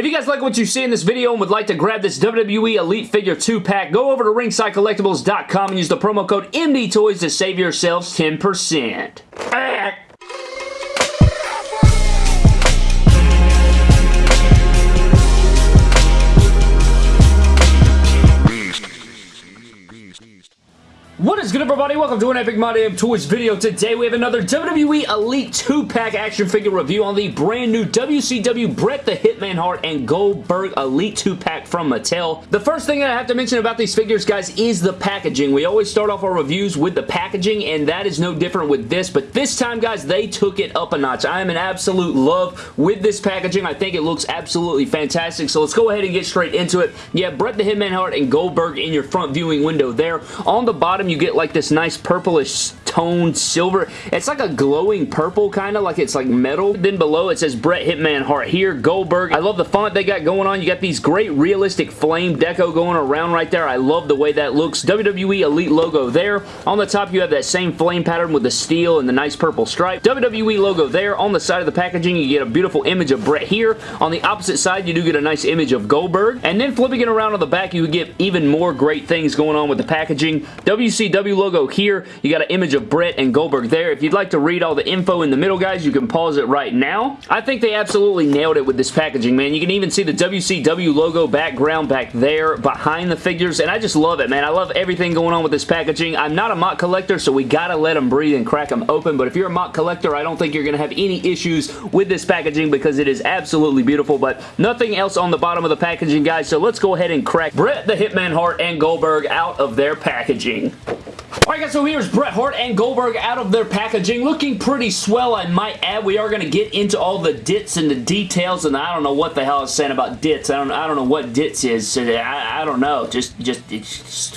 If you guys like what you see in this video and would like to grab this WWE Elite Figure 2-pack, go over to ringsidecollectibles.com and use the promo code MDTOYS to save yourselves 10%. What is good everybody? Welcome to an Epic My Damn Toys video. Today we have another WWE Elite 2-pack action figure review on the brand new WCW Bret the Hitman Hart and Goldberg Elite 2-pack from Mattel. The first thing that I have to mention about these figures guys is the packaging. We always start off our reviews with the packaging and that is no different with this but this time guys they took it up a notch. I am in absolute love with this packaging. I think it looks absolutely fantastic so let's go ahead and get straight into it. Yeah, Bret the Hitman Hart and Goldberg in your front viewing window there. On the bottom you get like this nice purplish toned silver. It's like a glowing purple kind of like it's like metal. Then below it says Bret Hitman Hart here, Goldberg. I love the font they got going on. You got these great realistic flame deco going around right there. I love the way that looks. WWE Elite logo there. On the top you have that same flame pattern with the steel and the nice purple stripe. WWE logo there. On the side of the packaging you get a beautiful image of Bret here. On the opposite side you do get a nice image of Goldberg. And then flipping it around on the back you get even more great things going on with the packaging. WCW logo here. You got an image of of Bret and Goldberg there. If you'd like to read all the info in the middle, guys, you can pause it right now. I think they absolutely nailed it with this packaging, man. You can even see the WCW logo background back there behind the figures, and I just love it, man. I love everything going on with this packaging. I'm not a MOC collector, so we gotta let them breathe and crack them open, but if you're a MOC collector, I don't think you're gonna have any issues with this packaging because it is absolutely beautiful, but nothing else on the bottom of the packaging, guys, so let's go ahead and crack Bret the Hitman Hart and Goldberg out of their packaging. Alright guys, so here's Bret Hart and Goldberg out of their packaging. Looking pretty swell, I might add. We are going to get into all the dits and the details, and I don't know what the hell I was saying about dits. I don't, I don't know what dits is. So I, I don't know. Just, just, just...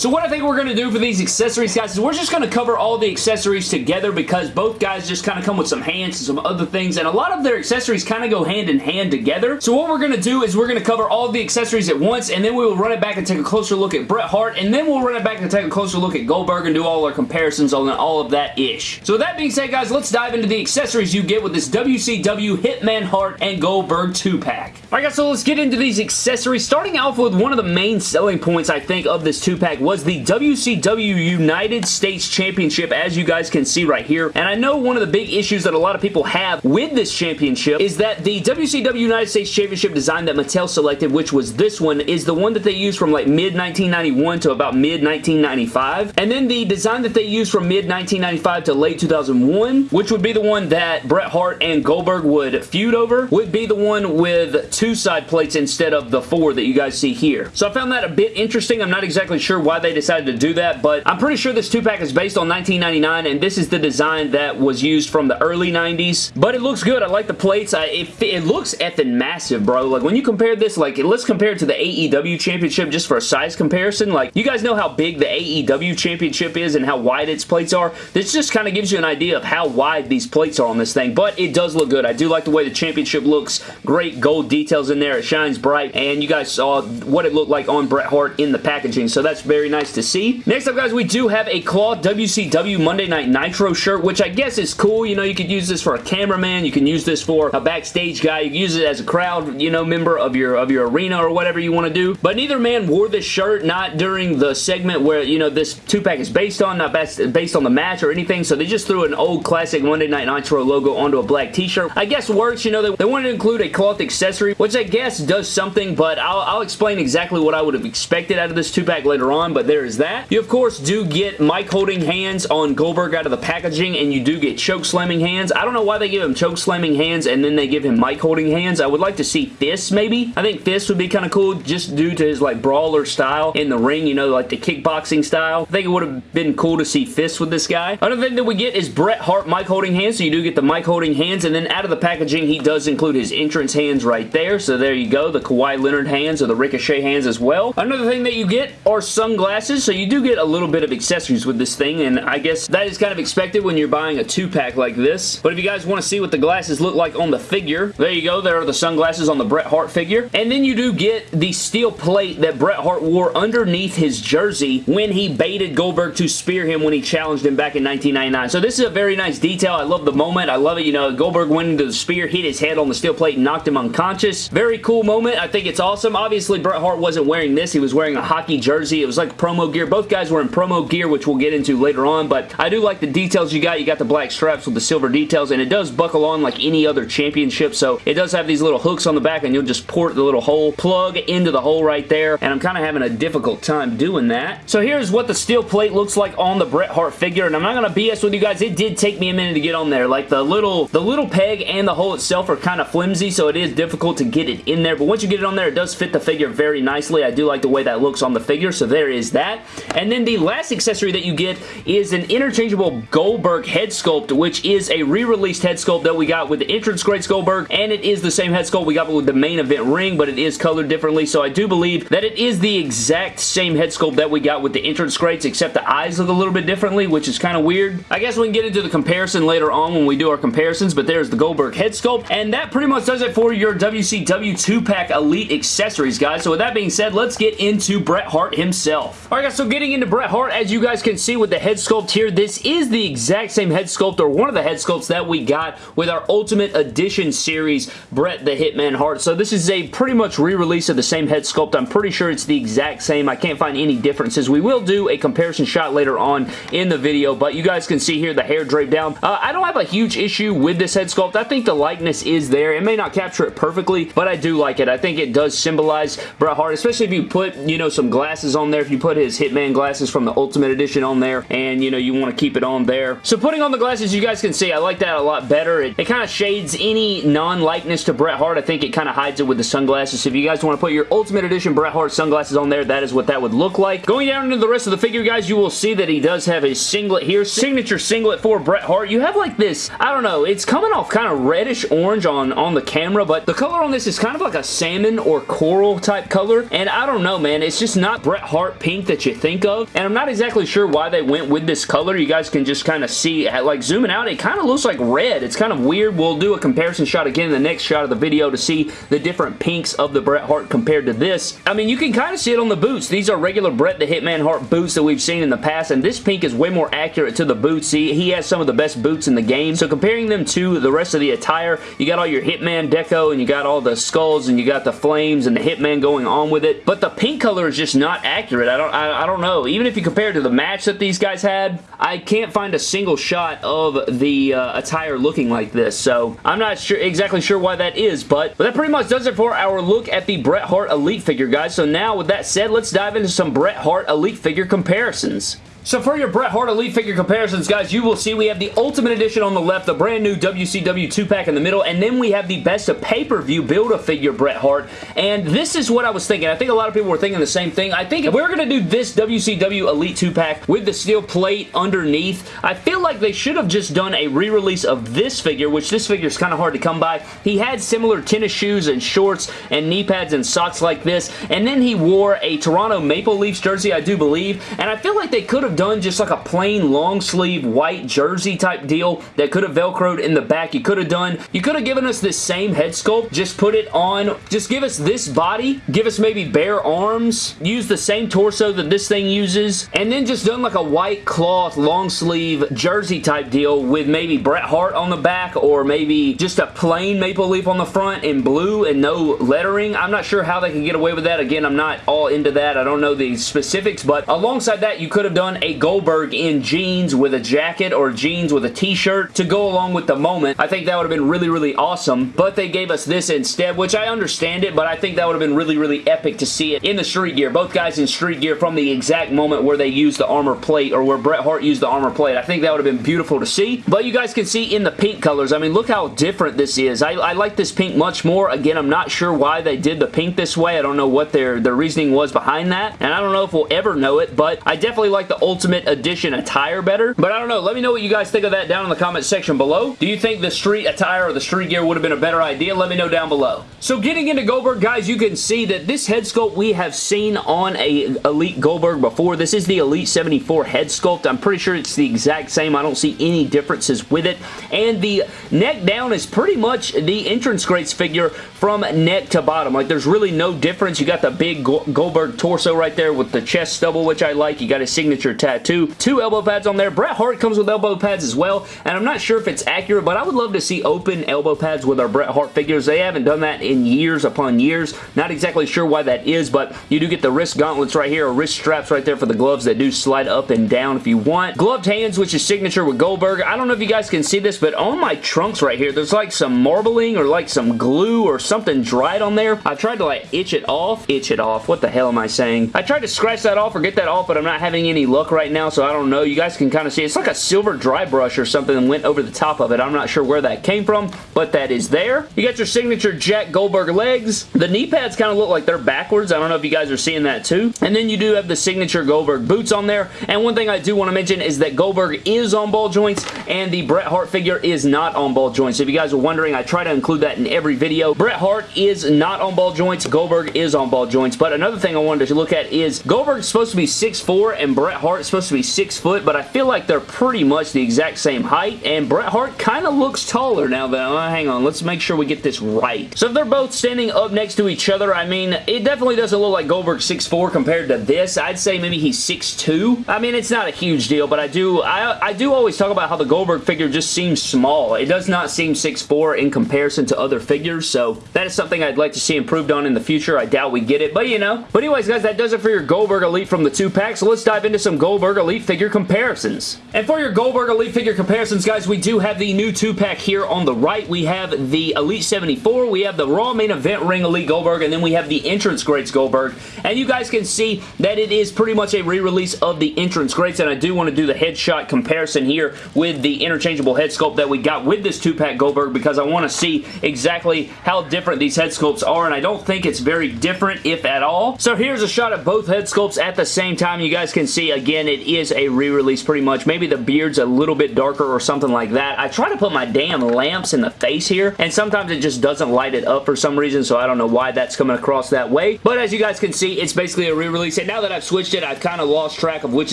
So what I think we're going to do for these accessories, guys, is we're just going to cover all the accessories together because both guys just kind of come with some hands and some other things, and a lot of their accessories kind of go hand in hand together. So what we're going to do is we're going to cover all the accessories at once, and then we will run it back and take a closer look at Bret Hart, and then we'll run it back and take a closer look at Goldberg and do all our comparisons on all of that ish. So with that being said, guys, let's dive into the accessories you get with this WCW Hitman Hart and Goldberg 2-pack. Alright guys, so let's get into these accessories. Starting off with one of the main selling points, I think, of this 2-pack was the WCW United States Championship, as you guys can see right here. And I know one of the big issues that a lot of people have with this championship is that the WCW United States Championship design that Mattel selected, which was this one, is the one that they used from like mid-1991 to about mid-1995. And then the design that they used from mid-1995 to late 2001, which would be the one that Bret Hart and Goldberg would feud over, would be the one with two side plates instead of the four that you guys see here. So I found that a bit interesting. I'm not exactly sure why they decided to do that, but I'm pretty sure this 2-pack is based on 1999, and this is the design that was used from the early 90s. But it looks good. I like the plates. I, it, it looks effing massive, bro. Like, when you compare this, like, let's compare it to the AEW Championship just for a size comparison. Like, you guys know how big the AEW Championship is and how wide its plates are. This just kind of gives you an idea of how wide these plates are on this thing, but it does look good. I do like the way the championship looks. Great gold details in there. It shines bright, and you guys saw what it looked like on Bret Hart in the packaging, so that's very nice to see. Next up, guys, we do have a cloth WCW Monday Night Nitro shirt, which I guess is cool. You know, you could use this for a cameraman. You can use this for a backstage guy. You can use it as a crowd, you know, member of your, of your arena or whatever you want to do. But neither man wore this shirt, not during the segment where, you know, this two-pack is based on, not based on the match or anything, so they just threw an old classic Monday Night Nitro logo onto a black t-shirt. I guess works, you know, they, they wanted to include a cloth accessory, which I guess does something, but I'll, I'll explain exactly what I would have expected out of this two-pack later on, but there is that. You, of course, do get mic holding hands on Goldberg out of the packaging, and you do get choke slamming hands. I don't know why they give him choke slamming hands and then they give him mic holding hands. I would like to see fists, maybe. I think fists would be kind of cool, just due to his, like, brawler style in the ring, you know, like the kickboxing style. I think it would have been cool to see fists with this guy. Another thing that we get is Bret Hart mic holding hands, so you do get the mic holding hands, and then out of the packaging, he does include his entrance hands right there there. So there you go. The Kawhi Leonard hands or the Ricochet hands as well. Another thing that you get are sunglasses. So you do get a little bit of accessories with this thing. And I guess that is kind of expected when you're buying a two-pack like this. But if you guys want to see what the glasses look like on the figure, there you go. There are the sunglasses on the Bret Hart figure. And then you do get the steel plate that Bret Hart wore underneath his jersey when he baited Goldberg to spear him when he challenged him back in 1999. So this is a very nice detail. I love the moment. I love it. You know, Goldberg went into the spear, hit his head on the steel plate, and knocked him unconscious. Very cool moment. I think it's awesome. Obviously, Bret Hart wasn't wearing this. He was wearing a hockey jersey. It was like promo gear. Both guys were in promo gear, which we'll get into later on, but I do like the details you got. You got the black straps with the silver details, and it does buckle on like any other championship, so it does have these little hooks on the back, and you'll just port the little hole, plug into the hole right there, and I'm kind of having a difficult time doing that. So here's what the steel plate looks like on the Bret Hart figure, and I'm not going to BS with you guys. It did take me a minute to get on there. Like the little, the little peg and the hole itself are kind of flimsy, so it is difficult to get it in there, but once you get it on there, it does fit the figure very nicely. I do like the way that looks on the figure, so there is that. And then the last accessory that you get is an interchangeable Goldberg head sculpt, which is a re-released head sculpt that we got with the entrance Great Goldberg, and it is the same head sculpt we got with the main event ring, but it is colored differently, so I do believe that it is the exact same head sculpt that we got with the entrance greats, except the eyes look a little bit differently, which is kind of weird. I guess we can get into the comparison later on when we do our comparisons, but there's the Goldberg head sculpt, and that pretty much does it for your WCW 2-pack Elite accessories, guys. So with that being said, let's get into Bret Hart himself. Alright guys, so getting into Bret Hart, as you guys can see with the head sculpt here, this is the exact same head sculpt, or one of the head sculpts that we got with our Ultimate Edition series, Bret the Hitman Hart. So this is a pretty much re-release of the same head sculpt. I'm pretty sure it's the exact same. I can't find any differences. We will do a comparison shot later on in the video, but you guys can see here the hair draped down. Uh, I don't have a huge issue with this head sculpt. I think the likeness is there. It may not capture it perfectly, but I do like it. I think it does symbolize Bret Hart, especially if you put, you know, some glasses on there. If you put his Hitman glasses from the Ultimate Edition on there, and, you know, you want to keep it on there. So putting on the glasses, you guys can see, I like that a lot better. It, it kind of shades any non-likeness to Bret Hart. I think it kind of hides it with the sunglasses. So if you guys want to put your Ultimate Edition Bret Hart sunglasses on there, that is what that would look like. Going down into the rest of the figure, guys, you will see that he does have a singlet here. Signature singlet for Bret Hart. You have like this, I don't know, it's coming off kind of reddish orange on, on the camera, but the color on this is kind of like a salmon or coral type color, and I don't know, man. It's just not Bret Hart pink that you think of, and I'm not exactly sure why they went with this color. You guys can just kind of see, like zooming out, it kind of looks like red. It's kind of weird. We'll do a comparison shot again in the next shot of the video to see the different pinks of the Bret Hart compared to this. I mean, you can kind of see it on the boots. These are regular Bret the Hitman Hart boots that we've seen in the past, and this pink is way more accurate to the boots. See, he has some of the best boots in the game, so comparing them to the rest of the attire, you got all your Hitman deco, and you got all the skulls, and you got the flames, and the Hitman going on with it, but the pink color is just not accurate. I don't, I, I don't know. Even if you compare to the match that these guys had, I can't find a single shot of the uh, attire looking like this, so I'm not sure exactly sure why that is, but, but that pretty much does it for our look at the Bret Hart Elite figure, guys. So now, with that said, let's dive into some Bret Hart Elite figure comparisons. So for your Bret Hart Elite figure comparisons, guys, you will see we have the Ultimate Edition on the left, the brand new WCW 2-pack in the middle, and then we have the Best of Pay-Per-View Build-A-Figure Bret Hart, and this is what I was thinking. I think a lot of people were thinking the same thing. I think if we're going to do this WCW Elite 2-pack with the steel plate underneath, I feel like they should have just done a re-release of this figure, which this figure is kind of hard to come by. He had similar tennis shoes and shorts and knee pads and socks like this, and then he wore a Toronto Maple Leafs jersey, I do believe, and I feel like they could have done just like a plain long sleeve white jersey type deal that could have velcroed in the back. You could have done, you could have given us this same head sculpt, just put it on, just give us this body, give us maybe bare arms, use the same torso that this thing uses, and then just done like a white cloth long sleeve jersey type deal with maybe Bret Hart on the back or maybe just a plain maple leaf on the front in blue and no lettering. I'm not sure how they can get away with that. Again, I'm not all into that. I don't know the specifics, but alongside that, you could have done a Goldberg in jeans with a jacket or jeans with a t-shirt to go along with the moment. I think that would have been really, really awesome, but they gave us this instead, which I understand it, but I think that would have been really, really epic to see it in the street gear. Both guys in street gear from the exact moment where they used the armor plate or where Bret Hart used the armor plate. I think that would have been beautiful to see, but you guys can see in the pink colors, I mean, look how different this is. I, I like this pink much more. Again, I'm not sure why they did the pink this way. I don't know what their, their reasoning was behind that, and I don't know if we'll ever know it, but I definitely like the old Ultimate Edition attire better. But I don't know. Let me know what you guys think of that down in the comment section below. Do you think the street attire or the street gear would have been a better idea? Let me know down below. So getting into Goldberg, guys, you can see that this head sculpt we have seen on a Elite Goldberg before. This is the Elite 74 head sculpt. I'm pretty sure it's the exact same. I don't see any differences with it. And the neck down is pretty much the entrance greats figure from neck to bottom. Like, there's really no difference. You got the big Goldberg torso right there with the chest stubble, which I like. You got his signature tattoo. Two elbow pads on there. Bret Hart comes with elbow pads as well, and I'm not sure if it's accurate, but I would love to see open elbow pads with our Bret Hart figures. They haven't done that in years upon years. Not exactly sure why that is, but you do get the wrist gauntlets right here, or wrist straps right there for the gloves that do slide up and down if you want. Gloved hands, which is signature with Goldberg. I don't know if you guys can see this, but on my trunks right here, there's like some marbling or like some glue or something dried on there. I tried to like itch it off. Itch it off. What the hell am I saying? I tried to scratch that off or get that off, but I'm not having any luck right now, so I don't know. You guys can kind of see. It's like a silver dry brush or something and went over the top of it. I'm not sure where that came from, but that is there. You got your signature Jack Goldberg legs. The knee pads kind of look like they're backwards. I don't know if you guys are seeing that too. And then you do have the signature Goldberg boots on there. And one thing I do want to mention is that Goldberg is on ball joints and the Bret Hart figure is not on ball joints. If you guys are wondering, I try to include that in every video. Bret Hart is not on ball joints. Goldberg is on ball joints. But another thing I wanted to look at is Goldberg's supposed to be 6'4", and Bret Supposed to be 6 foot, but I feel like they're pretty much the exact same height, and Bret Hart kind of looks taller now that, uh, hang on, let's make sure we get this right. So if they're both standing up next to each other, I mean, it definitely doesn't look like Goldberg 6'4", compared to this. I'd say maybe he's 6'2". I mean, it's not a huge deal, but I do, I, I do always talk about how the Goldberg figure just seems small. It does not seem 6'4", in comparison to other figures, so that is something I'd like to see improved on in the future. I doubt we get it, but you know. But anyways, guys, that does it for your Goldberg Elite from the two pack, so let's dive into some Goldberg Elite figure comparisons. And for your Goldberg Elite figure comparisons, guys, we do have the new two-pack here on the right. We have the Elite 74, we have the Raw Main Event Ring Elite Goldberg, and then we have the Entrance Greats Goldberg. And you guys can see that it is pretty much a re-release of the Entrance Greats, and I do want to do the headshot comparison here with the interchangeable head sculpt that we got with this two-pack Goldberg because I want to see exactly how different these head sculpts are, and I don't think it's very different, if at all. So here's a shot of both head sculpts at the same time. You guys can see, again, it is a re-release pretty much. Maybe the beard's a little bit darker or something like that. I try to put my damn lamps in the face here, and sometimes it just doesn't light it up for some reason, so I don't know why that's coming across that way. But as you guys can see, it's basically a re-release, and now that I've switched it, I've kind of lost track of which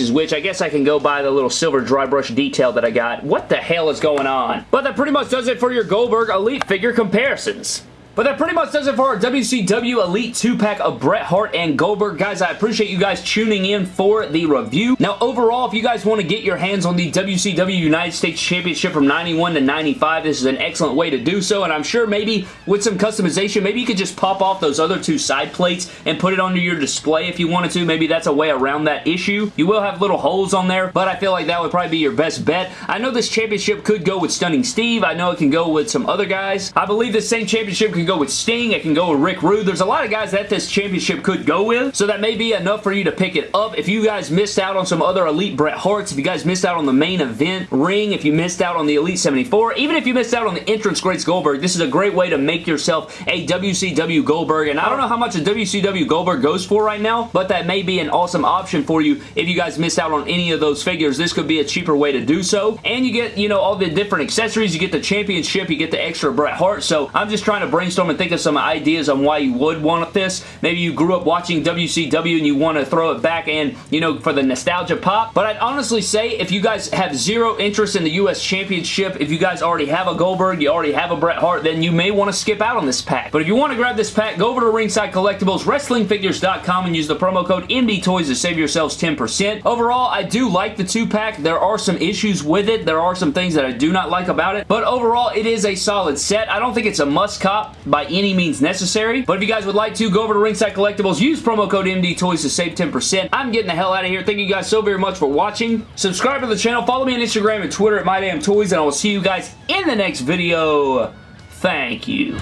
is which. I guess I can go by the little silver dry brush detail that I got. What the hell is going on? But that pretty much does it for your Goldberg Elite figure comparisons. But that pretty much does it for our WCW Elite 2-pack of Bret Hart and Goldberg. Guys, I appreciate you guys tuning in for the review. Now, overall, if you guys want to get your hands on the WCW United States Championship from 91 to 95, this is an excellent way to do so, and I'm sure maybe with some customization, maybe you could just pop off those other two side plates and put it onto your display if you wanted to. Maybe that's a way around that issue. You will have little holes on there, but I feel like that would probably be your best bet. I know this championship could go with Stunning Steve. I know it can go with some other guys. I believe this same championship can go with Sting. It can go with Rick Rude. There's a lot of guys that this championship could go with, so that may be enough for you to pick it up. If you guys missed out on some other Elite Bret Harts, if you guys missed out on the main event ring, if you missed out on the Elite 74, even if you missed out on the entrance Greats Goldberg, this is a great way to make yourself a WCW Goldberg, and I don't know how much a WCW Goldberg goes for right now, but that may be an awesome option for you if you guys missed out on any of those figures. This could be a cheaper way to do so, and you get, you know, all the different accessories. You get the championship, you get the extra Bret Hart, so I'm just trying to brainstorm and think of some ideas on why you would want this. Maybe you grew up watching WCW and you want to throw it back and, you know, for the nostalgia pop. But I'd honestly say if you guys have zero interest in the U.S. Championship, if you guys already have a Goldberg, you already have a Bret Hart, then you may want to skip out on this pack. But if you want to grab this pack, go over to Ringside Collectibles, WrestlingFigures.com, and use the promo code MDTOYS to save yourselves 10%. Overall, I do like the two-pack. There are some issues with it. There are some things that I do not like about it. But overall, it is a solid set. I don't think it's a must-cop by any means necessary. But if you guys would like to, go over to Ringside Collectibles, use promo code MDTOYS to save 10%. I'm getting the hell out of here. Thank you guys so very much for watching. Subscribe to the channel. Follow me on Instagram and Twitter at MyDamnToys, and I will see you guys in the next video. Thank you.